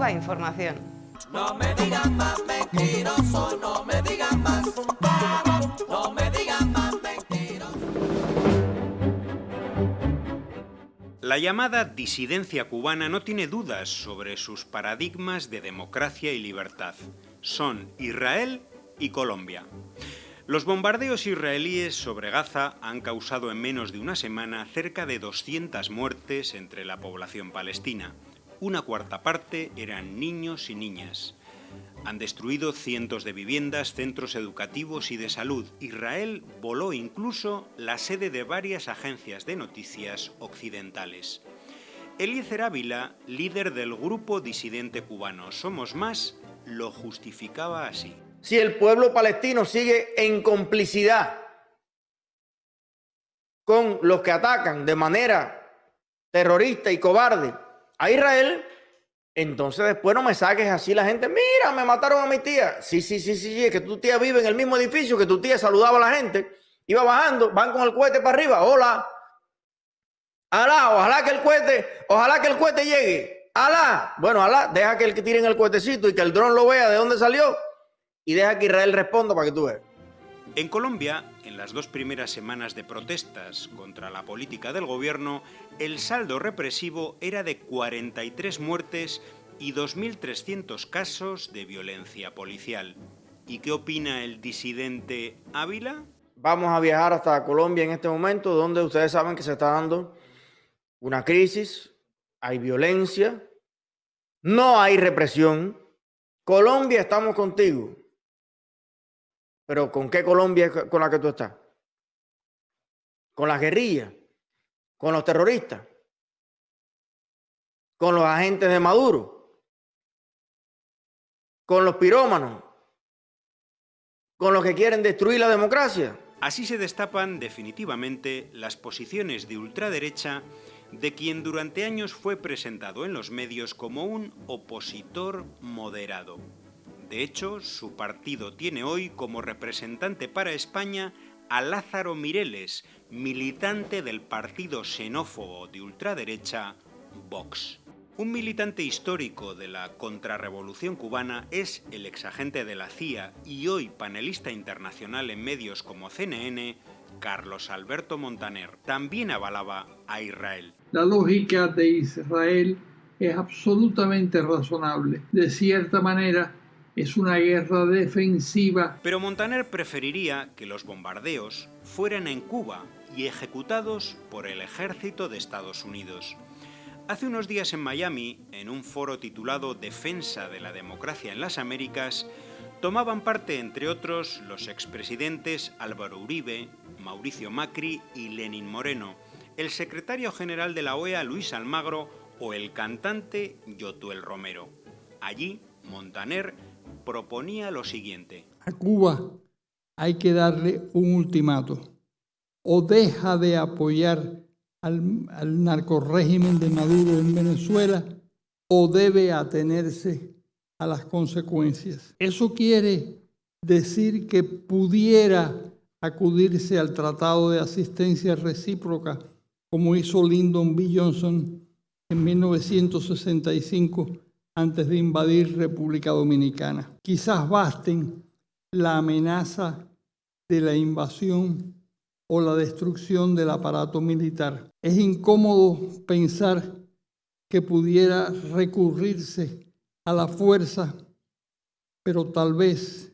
Cuba Información. No me digan más mentiroso, no me digan más. No me digan más mentiroso. La llamada disidencia cubana no tiene dudas sobre sus paradigmas de democracia y libertad. Son Israel y Colombia. Los bombardeos israelíes sobre Gaza han causado en menos de una semana cerca de 200 muertes entre la población palestina. Una cuarta parte eran niños y niñas. Han destruido cientos de viviendas, centros educativos y de salud. Israel voló incluso la sede de varias agencias de noticias occidentales. Eliezer Ávila, líder del grupo disidente cubano Somos Más, lo justificaba así si el pueblo palestino sigue en complicidad con los que atacan de manera terrorista y cobarde a Israel, entonces después no me saques así la gente, mira, me mataron a mi tía. Sí, sí, sí, sí, es que tu tía vive en el mismo edificio que tu tía saludaba a la gente, iba bajando, van con el cohete para arriba, hola. Alá, ojalá que el cohete, ojalá que el cohete llegue. Alá, bueno, alá, deja que el que tiren el cohetecito y que el dron lo vea de dónde salió y deja que Israel responda para que tú veas. En Colombia, en las dos primeras semanas de protestas contra la política del gobierno, el saldo represivo era de 43 muertes y 2.300 casos de violencia policial. ¿Y qué opina el disidente Ávila? Vamos a viajar hasta Colombia en este momento, donde ustedes saben que se está dando una crisis, hay violencia, no hay represión. Colombia, estamos contigo. Pero ¿con qué Colombia con la que tú estás? ¿Con las guerrillas? ¿Con los terroristas? ¿Con los agentes de Maduro? ¿Con los pirómanos? ¿Con los que quieren destruir la democracia? Así se destapan definitivamente las posiciones de ultraderecha de quien durante años fue presentado en los medios como un opositor moderado. De hecho, su partido tiene hoy como representante para España a Lázaro Mireles, militante del partido xenófobo de ultraderecha Vox. Un militante histórico de la contrarrevolución cubana es el exagente de la CIA y hoy panelista internacional en medios como CNN, Carlos Alberto Montaner. También avalaba a Israel. La lógica de Israel es absolutamente razonable. De cierta manera, es una guerra defensiva. Pero Montaner preferiría que los bombardeos fueran en Cuba y ejecutados por el ejército de Estados Unidos. Hace unos días en Miami, en un foro titulado Defensa de la Democracia en las Américas, tomaban parte, entre otros, los expresidentes Álvaro Uribe, Mauricio Macri y Lenin Moreno, el secretario general de la OEA Luis Almagro o el cantante Yotuel Romero. Allí, Montaner proponía lo siguiente. A Cuba hay que darle un ultimato. O deja de apoyar al, al narcorrégimen de Maduro en Venezuela o debe atenerse a las consecuencias. Eso quiere decir que pudiera acudirse al Tratado de Asistencia Recíproca, como hizo Lyndon B. Johnson en 1965 antes de invadir República Dominicana. Quizás basten la amenaza de la invasión o la destrucción del aparato militar. Es incómodo pensar que pudiera recurrirse a la fuerza, pero tal vez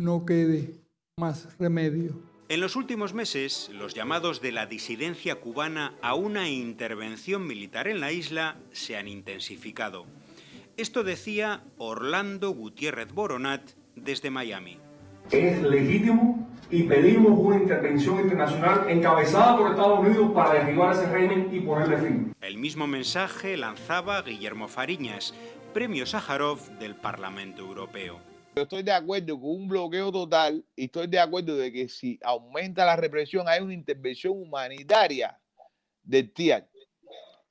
no quede más remedio. En los últimos meses, los llamados de la disidencia cubana a una intervención militar en la isla se han intensificado. Esto decía Orlando Gutiérrez Boronat desde Miami. Es legítimo y pedimos una intervención internacional encabezada por Estados Unidos para derribar ese régimen y ponerle fin. El mismo mensaje lanzaba Guillermo Fariñas, premio Sájarov del Parlamento Europeo. Yo estoy de acuerdo con un bloqueo total y estoy de acuerdo de que si aumenta la represión hay una intervención humanitaria del TIA.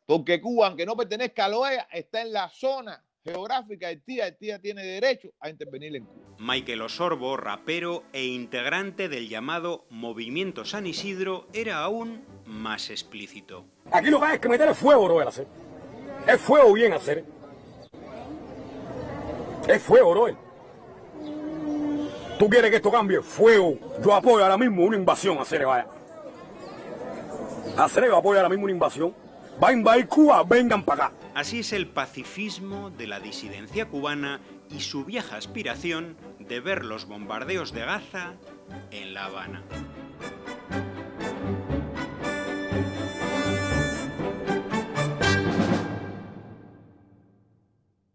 Porque Cuba, aunque no pertenezca a la OEA, está en la zona geográfica del TIA. El TIA tiene derecho a intervenir en Cuba. Michael Osorbo, rapero e integrante del llamado Movimiento San Isidro, era aún más explícito. Aquí lo que hay es que meter el fuego, no hacer. El fuego bien hacer Es fuego, bro. ¿Tú quieres que esto cambie? Fuego. Yo apoyo ahora mismo una invasión a Cerebaya. A Cerebaya apoya ahora mismo una invasión. Va a invadir Cuba, vengan para acá. Así es el pacifismo de la disidencia cubana y su vieja aspiración de ver los bombardeos de Gaza en La Habana.